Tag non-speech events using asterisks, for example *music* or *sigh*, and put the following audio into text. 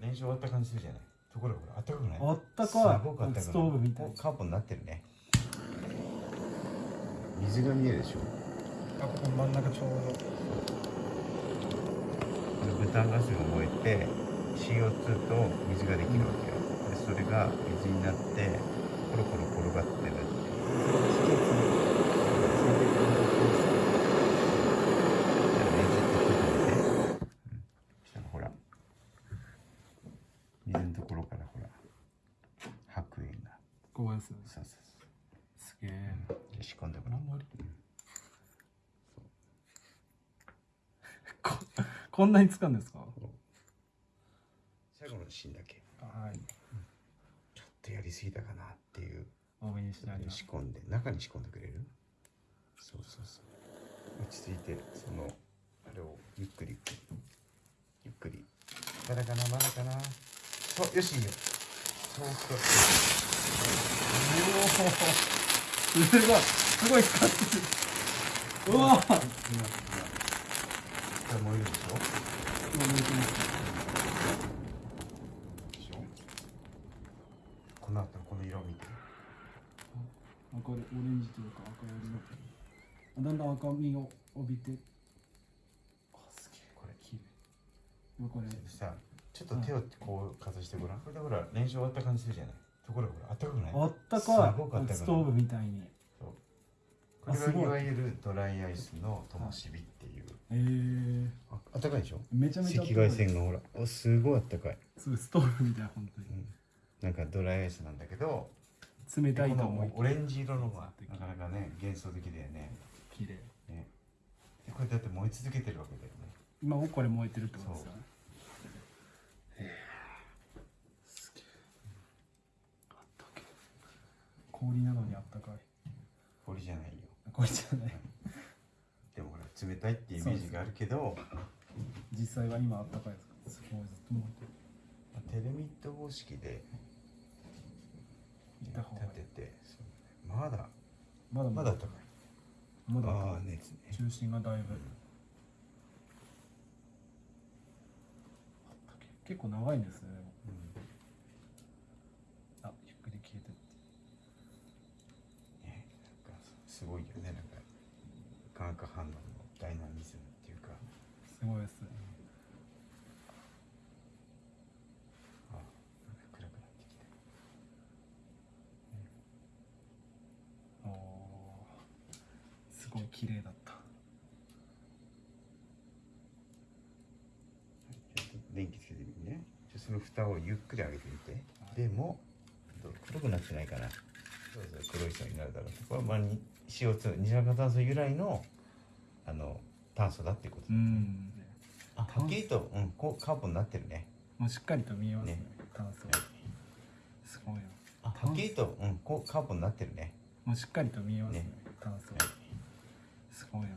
練習終わった感じするじゃないところがほらあったかくないあったすかごくあったかいストーブみたいカーボンになってるね水が見えるでしょあここ真ん。中ちょうどこれブタガスが燃えて CO2 と水ができるわけよでそれが水になってコロコロ転がってるっていうじゃあねずっとちょっと見て、うん、したらほら水のところからほら。白煙が。ここですそうそうそう。すげえ。じゃあ仕込んでごらんこ *laughs* こんなに使うんですか？最後のシーンだけ。はい。ちょっとやりすぎたかなっていう。多めにしてあります。仕込んで。中に仕込んでくれる？そうそうそう。落ち着いてそのあれをゆっくりゆっくり。ゆっくりまだかなまだかなそうよしいいよそうそうおおすごいすごい使って。るうわ。今今これ燃えるでしょてますでしょこの後のこの色を見て赤でオレンジというか赤色の。あだんだん赤みを帯びて。あすげえ。これ綺麗これ。さちょっと手をこうかざしてごらん。これでほら練習終わった感じするじゃない。ところがほらあったかくない？あったすかごくあったかいいストーブみたいに。そう。これがいわゆるドライアイスの灯火っていう。えー、ああったかいでしょ？めちゃめちゃ赤外線がほらおすごいあったかい、すごいストーブみたい本当うん、なんかドライアイスなんだけどに冷たいことの思いオレンジ色のがなかなかね幻想的だよね。綺麗。ね。でこれだって燃え続けてるわけだよね。今もこれ燃えてるってことですよねすげえあったけ氷なのにあったかい氷じゃないよこれじゃないでもほら冷たいってイメージがあるけど、実際は今あったかいですかすごいずっと燃えてる。まあテレミット方式で立ててまだまだまだ。あったかい。まだね。中心がだいぶ、結構長いんですねでもうんあゆっくり消えてってねなんかすごいよね。なんか化学反応のダイナミズムっていうか。すごいですね。あなんか暗くなってきた。おーすごい綺麗だった。ちょっと電気つけてみて。ねじゃあその蓋をゆっくり上げてみて、でもどう黒くなってないかなそうそう黒い層になるだろうこれはまあに CO2 二酸化炭素由来のあの炭素だっていうことうだねん。あはっきりと、うん、こうカーボンになってるね。もうしっかりと見えますねね。炭素すごいなあはっきりと、うん、こうカーボンになってるね。もうしっかりと見えますねね。炭素は。い。すごいな